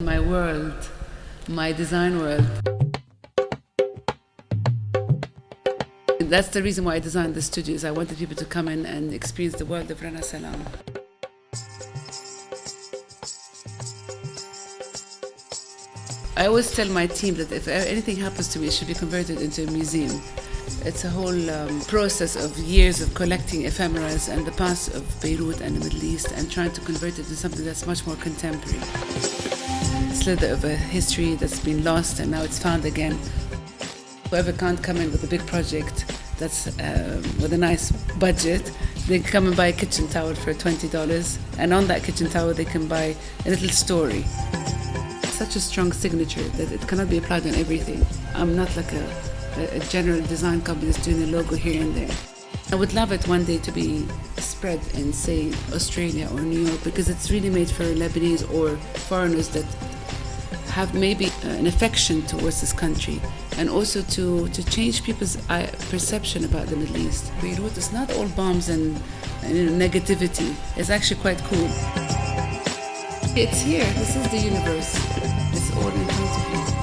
My world, my design world. That's the reason why I designed the studios. I wanted people to come in and experience the world of Rana Salam. I always tell my team that if anything happens to me, it should be converted into a museum. It's a whole um, process of years of collecting ephemeras and the past of Beirut and the Middle East and trying to convert it into something that's much more contemporary. Of a history that's been lost and now it's found again. Whoever can't come in with a big project that's um, with a nice budget, they can come and buy a kitchen towel for $20 and on that kitchen towel they can buy a little story such a strong signature that it cannot be applied on everything. I'm not like a, a general design company that's doing a logo here and there. I would love it one day to be spread in, say, Australia or New York because it's really made for Lebanese or foreigners that have maybe uh, an affection towards this country and also to, to change people's uh, perception about the Middle East. Beirut is not all bombs and, and negativity. It's actually quite cool. It's here. This is the universe. It's all in front of you.